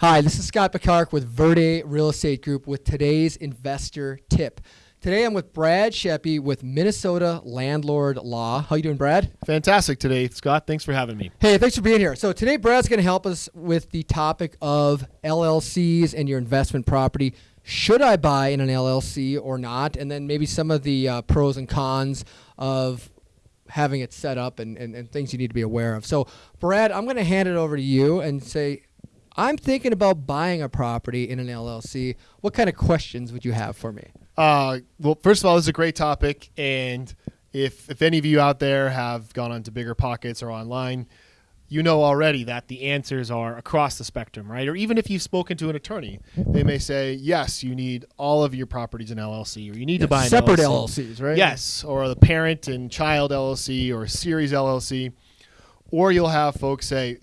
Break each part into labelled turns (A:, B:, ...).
A: Hi, this is Scott Picard with Verde Real Estate Group with today's investor tip. Today I'm with Brad Sheppy with Minnesota Landlord Law. How you doing, Brad?
B: Fantastic today, Scott. Thanks for having me.
A: Hey, thanks for being here. So today Brad's going to help us with the topic of LLCs and your investment property. Should I buy in an LLC or not? And then maybe some of the uh, pros and cons of having it set up and, and, and things you need to be aware of. So, Brad, I'm going to hand it over to you and say, I'm thinking about buying a property in an LLC. What kind of questions would you have for me?
B: Uh, well, first of all, this is a great topic, and if if any of you out there have gone onto Bigger Pockets or online, you know already that the answers are across the spectrum, right? Or even if you've spoken to an attorney, they may say, yes, you need all of your properties in LLC, or you need
A: Yeah,
B: to buy
A: separate
B: LLC.
A: LLCs, right?
B: Yes, or the parent and child LLC or series LLC. Or you'll have folks say,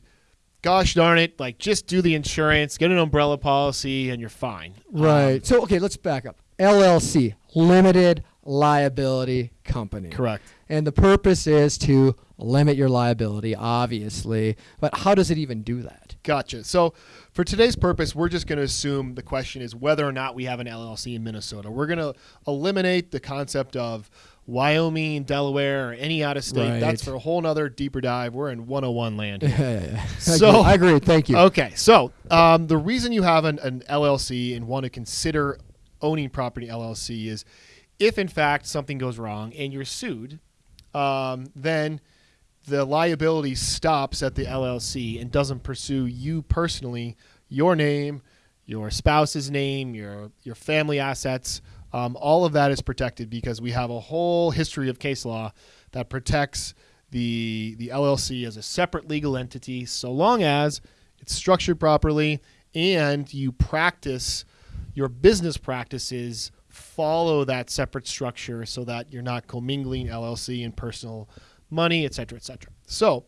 B: gosh darn it, like just do the insurance, get an umbrella policy, and you're fine.
A: Right.
B: Um,
A: so, okay, let's back up. LLC, limited liability company.
B: correct.
A: And the purpose is to limit your liability, obviously. But how does it even do that?
B: Gotcha. So, for today's purpose, we're just going to assume the question is whether or not we have an LLC in Minnesota. We're going to eliminate the concept of Wyoming, Delaware, or any out of state.
A: Right.
B: That's for a whole nother deeper dive. We're in 101 land.
A: Yeah,
B: here.
A: yeah. I
B: So-
A: agree. I agree. Thank you.
B: Okay, so um, the reason you have an, an LLC and want to consider owning property LLC is if, in fact, something goes wrong and you're sued, um, then the liability stops at the LLC and doesn't pursue you personally, your name, your spouse's name, your your family assets. Um, all of that is protected because we have a whole history of case law that protects the the LLC as a separate legal entity, so long as it's structured properly and you practice your business practices follow that separate structure so that you're not commingling LLC and personal money, et cetera, et cetera. So,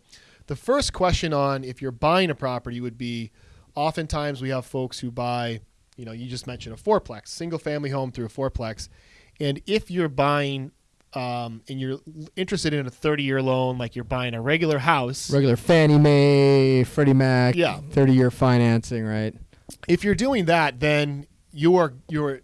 B: the first question on if you're buying a property would be oftentimes we have folks who buy, you know, you just mentioned a fourplex, single family home through a fourplex. And if you're buying um, and you're interested in a 30 year loan, like you're buying a regular house,
A: Regular Fannie Mae, Freddie Mac,
B: Yeah.
A: 30 year financing, right?
B: if you're doing that, then you are you're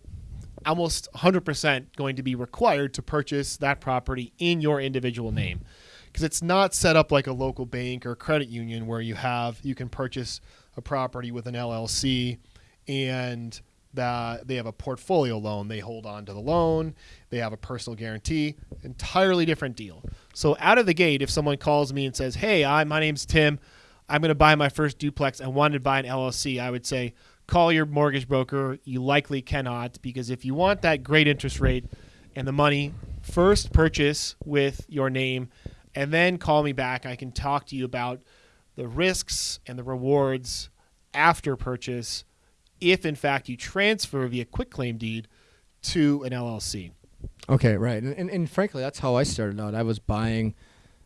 B: almost 100% going to be required to purchase that property in your individual name because it's not set up like a local bank or credit union where you have you can purchase a property with an LLC and that they have a portfolio loan they hold on to the loan. They have a personal guarantee. Entirely different deal. So out of the gate if someone calls me and says hey I, my name's tim. I'm going to buy my first duplex i wanted to buy an llc i would say call your mortgage broker. You likely cannot because if you want that great interest rate and the money first purchase with your name and then call me back. I can talk to you about the risks and the rewards after purchase if in fact you transfer via quitclaim deed to an LLC.
A: Okay, right. And, and, and frankly, that's how I started out. I was buying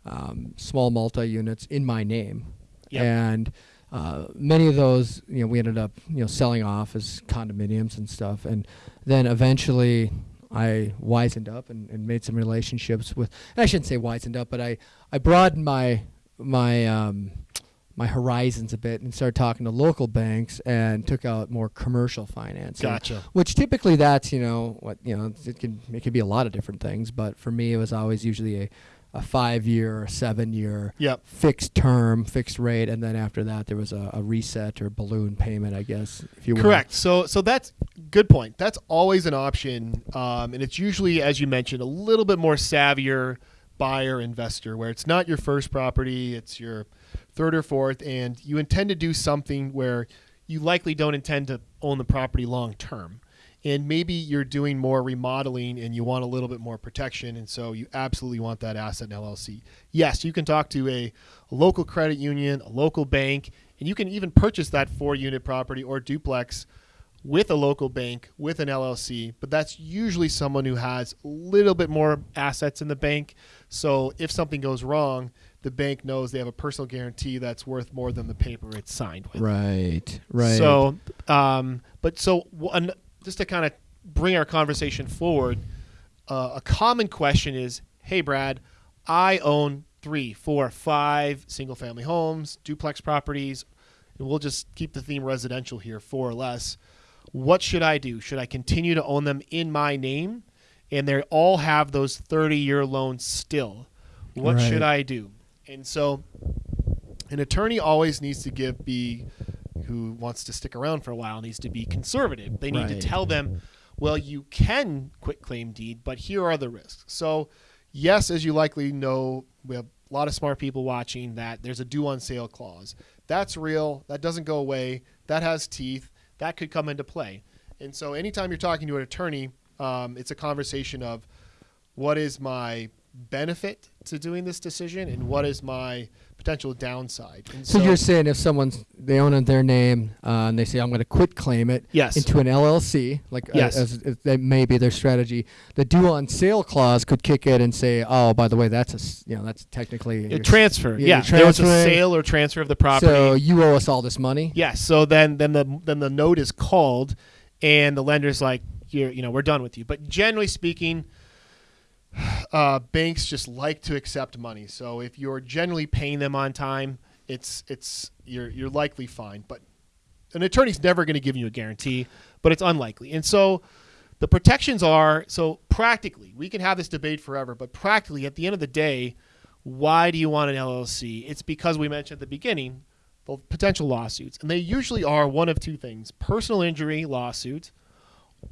A: um, small multi units in my name.
B: Yep.
A: And uh, many of those, you know, we ended up, you know, selling off as condominiums and stuff. And then eventually I wisened up and, and made some relationships with, and I shouldn't say wisened up, but I, I broadened my, my, um, my horizons a bit and started talking to local banks and took out more commercial financing
B: Gotcha.
A: which typically that's you know what you know it can it can be a lot of different things but for me it was always usually a, a five year or seven year
B: Yep.
A: fixed term fixed rate and then after that there was a, a reset or balloon payment i guess if you will
B: Correct. So so that's good point. That's always an option, um, and it's usually, as you mentioned, a little bit more savvier buyer investor, where it's not your first property, it's your third or fourth, and you intend to do something where you likely don't intend to own the property long term. And maybe you're doing more remodeling and you want a little bit more protection, and so you absolutely want that asset in LLC. Yes, you can talk to a, local credit union, a local bank, and you can even purchase that four unit property or duplex with a local bank with an LLC, but that's usually someone who has a little bit more assets in the bank. So if something goes wrong, the bank knows they have a personal guarantee that's worth more than the paper it's signed with.
A: right right
B: So, um, but so one, just to kind of bring our conversation forward, uh, a common question is, "Hey, Brad, I own three, four, five single-family homes, duplex properties, and we'll just keep the theme residential here, four or less. What should I do? Should I continue to own them in my name? And they all have those 30 year loans still. What
A: Right.
B: should I do? And so an attorney always needs to give be who wants to stick around for a while needs to be conservative. They need to tell them, well, you can quit claim deed, but here are the risks. So, yes, as you likely know, we have a lot of smart people watching that there's a due on sale clause. That's real. That doesn't go away. That has teeth. That could come into play. And so, anytime you're talking to an attorney, um, it's a conversation of what is my benefit to doing this decision and what is my potential downside. And
A: So, you're saying if someone's they own it in their name uh, and they say I'm going to quit claim it
B: Yes.
A: into an LLC, like uh,
B: Yes.
A: as, as that may be their strategy, the due on sale clause could kick in and say, oh, by the way, that's a you know that's technically
B: A transfer.
A: Yeah,
B: Yeah, there was a sale or transfer of the property.
A: So you owe us all this money.
B: yes. So then, then the then the note is called, and the lender's like, "You're, you know, we're done with you." But generally speaking, uh, banks just like to accept money. So if you're generally paying them on time, it's it's you're you're likely fine. But an attorney's never going to give you a guarantee, but it's unlikely. And so the protections are so practically, we can have this debate forever, but practically at the end of the day, why do you want an LLC? It's because we mentioned at the beginning the potential lawsuits, and they usually are one of two things: personal injury lawsuit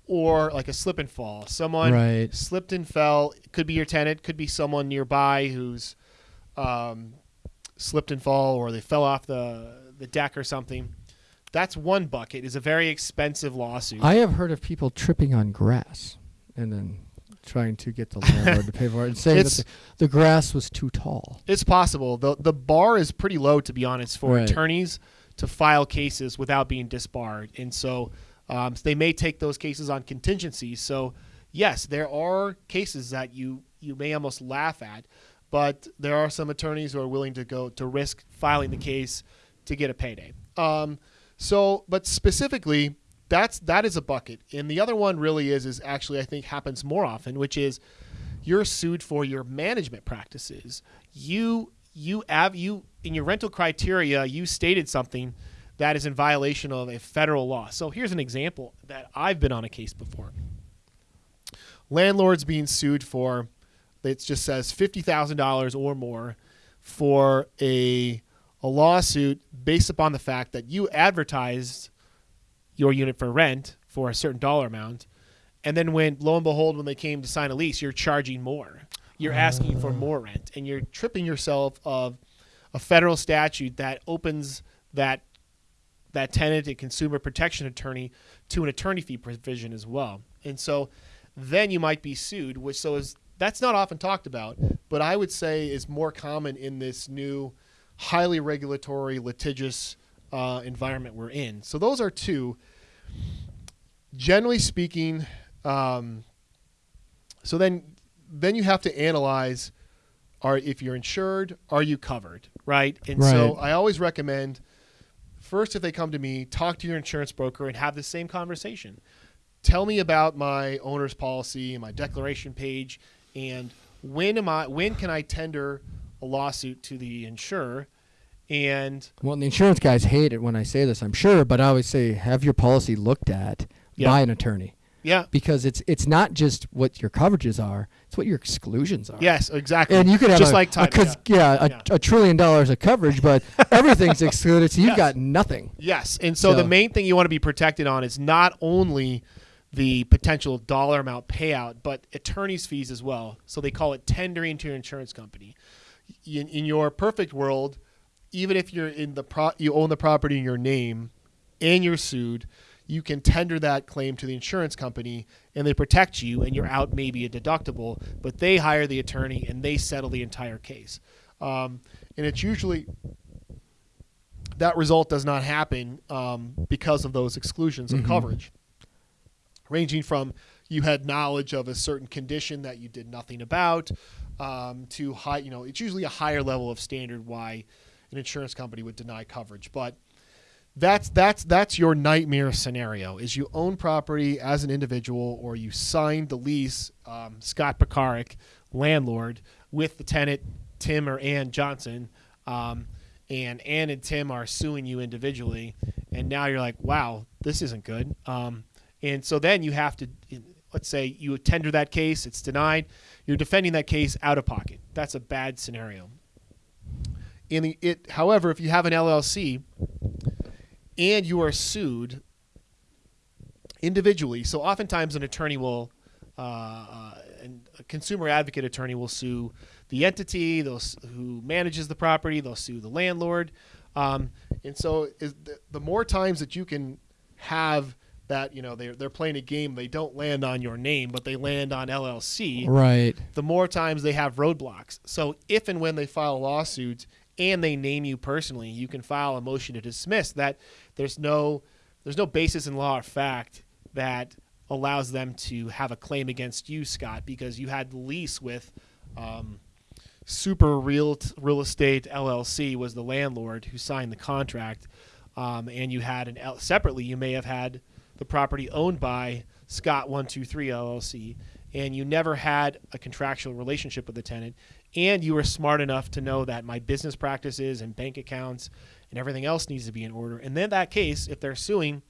B: or like a slip and fall. Someone
A: Right.
B: slipped and fell. It could be your tenant, could be someone nearby who's um, slipped and fall, or they fell off the the deck or something. That's one bucket. Is a very expensive lawsuit.
A: I have heard of people tripping on grass and then trying to get the landlord to pay for it and saying that the, the grass was too tall.
B: It's possible. the The bar is pretty low, to be honest, for
A: Right.
B: attorneys to file cases without being disbarred, and so, um, so they may take those cases on contingencies. So, yes, there are cases that you you may almost laugh at, but there are some attorneys who are willing to go to risk filing the case to get a payday. Um, so, but specifically, that's that is a bucket, and the other one really is is actually I think happens more often, which is you're sued for your management practices. You you have you in your rental criteria you stated something that is in violation of a federal law. So here's an example that I've been on a case before. Landlords being sued for it just says fifty thousand dollars or more for a a lawsuit based upon the fact that you advertised your unit for rent for a certain dollar amount, and then when lo and behold, when they came to sign a lease, you're charging more. You're asking for more rent, and you're tripping yourself of a federal statute that opens that that tenant and consumer protection attorney to an attorney fee provision as well. And so then you might be sued, which so is that's not often talked about, but I would say is more common in this new highly regulatory litigious uh, environment we're in. So those are two. Generally speaking, um, so then then you have to analyze are if you're insured, are you covered, right? And so I always recommend first if they come to me, talk to your insurance broker and have the same conversation. Tell me about my owner's policy and my declaration page and when am I when can I tender a lawsuit to the insurer and
A: Well, the insurance guys hate it when I say this, I'm sure, but I always say have your policy looked at
B: Yeah.
A: by an attorney
B: yeah,
A: because it's it's not just what your coverages are; it's what your exclusions are.
B: yes, exactly.
A: And you could have
B: just
A: a,
B: like
A: a
B: time,
A: cons-
B: yeah.
A: yeah, a,
B: Yeah.
A: a trillion dollars of coverage, but everything's excluded, so you've
B: Yes.
A: got nothing.
B: Yes, and so, the main thing you want to be protected on is not only the potential dollar amount payout, but attorney's fees as well. So they call it tendering to your insurance company. In, in your perfect world, even if you're in the pro- you own the property in your name and you're sued, you can tender that claim to the insurance company and they protect you and you're out maybe a deductible, but they hire the attorney and they settle the entire case. Um, and it's usually that result does not happen um, because of those exclusions of
A: Mhm.
B: coverage, ranging from you had knowledge of a certain condition that you did nothing about um, to high. You know, it's usually a higher level of standard why an insurance company would deny coverage, but. That's that's that's your nightmare scenario. Is you own property as an individual, or you signed the lease, um, Scott Pekarik, landlord, with the tenant Tim or Ann Johnson, um, and Ann and Tim are suing you individually, and now you're like, wow, this isn't good. Um, and so then you have to, let's say you tender that case, it's denied, you're defending that case out of pocket. That's a bad scenario. In the it, however, if you have an LLC and you are sued individually, so oftentimes an attorney will, uh, uh, and a consumer advocate attorney will sue the entity they'll, who manages the property, they'll sue the landlord, um, and so is the, the more times that you can have that, you know, they're they're playing a game, they don't land on your name, but they land on LLC
A: Right.
B: the more times they have roadblocks. So if and when they file a lawsuit and they name you personally, you can file a motion to dismiss. That there's no there's no basis in law or fact that allows them to have a claim against you, Scott, because you had the lease with um, Super Real Real Estate LLC was the landlord who signed the contract, um, and you had an L- separately you may have had the property owned by Scott One Two Three LLC, and you never had a contractual relationship with the tenant, and you were smart enough to know that my business practices and bank accounts and everything else needs to be in order. And then that case, if they're suing,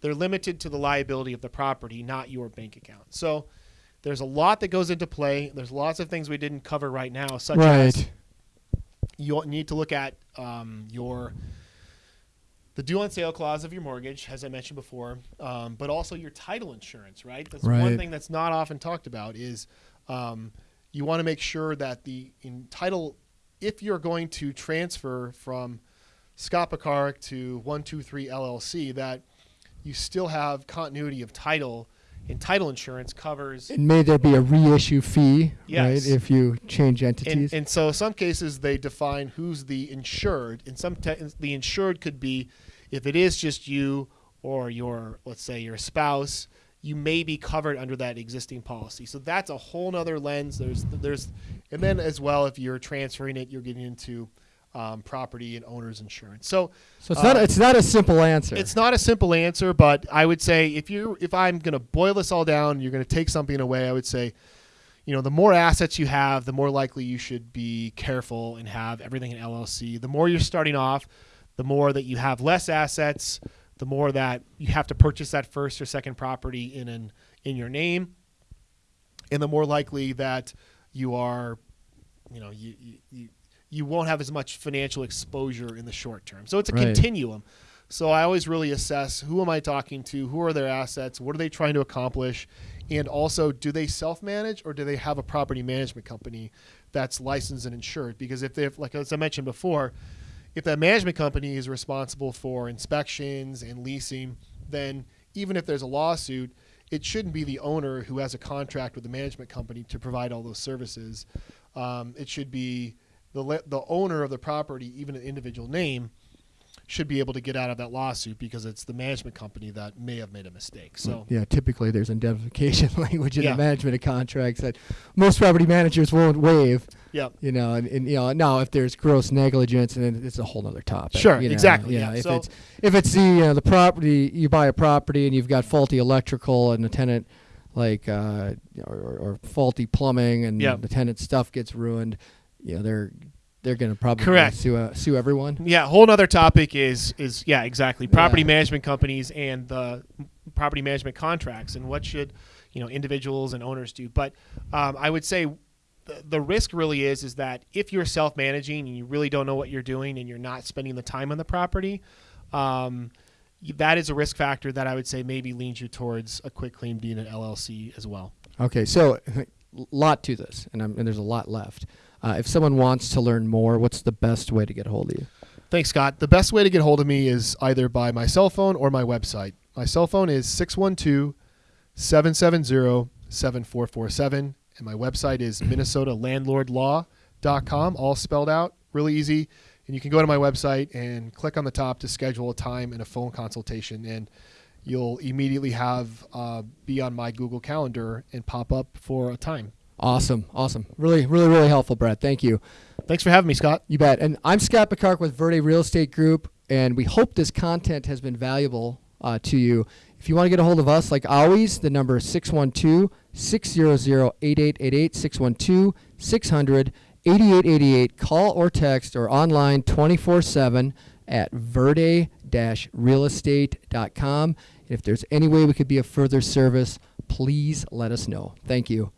B: they're limited to the liability of the property, not your bank account. So. There's a lot that goes into play. There's lots of things we didn't cover right now, such as you need to look at um, your the due on sale clause of your mortgage, as I mentioned before, um, but also your title insurance. Right. That's one thing that's not often talked about is um, you want to make sure that the in title, if you're going to transfer from Scott Picard to One Two Three LLC, that you still have continuity of title. And title insurance covers
A: And may there be a reissue fee,
B: Yes.
A: right? If you change entities.
B: and so some cases they define who's the insured And some the insured could be if it is just you or your let's say your spouse you may be covered under that existing policy so that's a whole nother lens there's there's and then as well if you're transferring it you're getting into um, property and owner's insurance so
A: so it's not
B: uh,
A: it's not a simple answer.
B: it's not a simple answer, but I would say if you if I'm going to boil this all down, you're going to take something away. I would say, you know, the more assets you have, the more likely you should be careful and have everything in LLC. The more you're starting off, the more that you have less assets, the more that you have to purchase that first or second property in an in your name, and the more likely that you are, you know, you you. you won't have as much financial exposure in the short term. So it's a
A: Right.
B: continuum. So I always really assess who am I talking to, who are their assets, what are they trying to accomplish, and also do they self-manage or do they have a property management company that's licensed and insured? Because if they have, like as I mentioned before, if that management company is responsible for inspections and leasing, then even if there's a lawsuit, it shouldn't be the owner who has a contract with the management company to provide all those services. Um, it should be the the owner of the property, even an individual name, should be able to get out of that lawsuit because it's the management company that may have made a mistake. So
A: yeah, typically there's indemnification language in
B: Yeah.
A: the management of contracts that most property managers won't waive.
B: yeah,
A: You know, and, and you know now if there's gross negligence, and then it's a whole other topic.
B: Sure,
A: you know,
B: exactly,
A: Yeah,
B: yeah.
A: if
B: So-
A: it's if it's the you know, the property you buy a property and you've got faulty electrical and the tenant like uh, or, or, faulty plumbing and
B: Yeah.
A: the tenant's stuff gets ruined, you know they're they're going to probably
B: Correct.
A: sue uh, sue everyone.
B: yeah. Whole other topic is is yeah exactly property
A: Yeah.
B: management companies and the property management contracts and what should you know individuals and owners do. But um, I would say the, the risk really is is that if you're self managing and you really don't know what you're doing and you're not spending the time on the property. Um, that is a risk factor that I would say maybe leans you towards a quick claim deed and LLC as well.
A: Okay, so a lot to this, and, I'm, and there's a lot left. Uh, if someone wants to learn more, what's the best way to get a hold of you?
B: Thanks, Scott. The best way to get hold of me is either by my cell phone or my website. My cell phone is 612 770 7447, and my website is minnesotalandlordlaw.com, all spelled out, really easy. And you can go to my website and click on the top to schedule a time and a phone consultation, and you'll immediately have uh, be on my Google Calendar and pop up for a time.
A: Awesome, awesome. Really, really, really helpful, Brett. Thank you.
B: Thanks for having me, Scott.
A: You bet. And I'm Scott Picard with Verde Real Estate Group, and we hope this content has been valuable uh, to you. If you want to get a hold of us, like always, the number is 612 600 8888, 612 600 8888. Call or text or online 24 7 at verde realestate.com. If there's any way we could be of further service, please let us know. Thank you.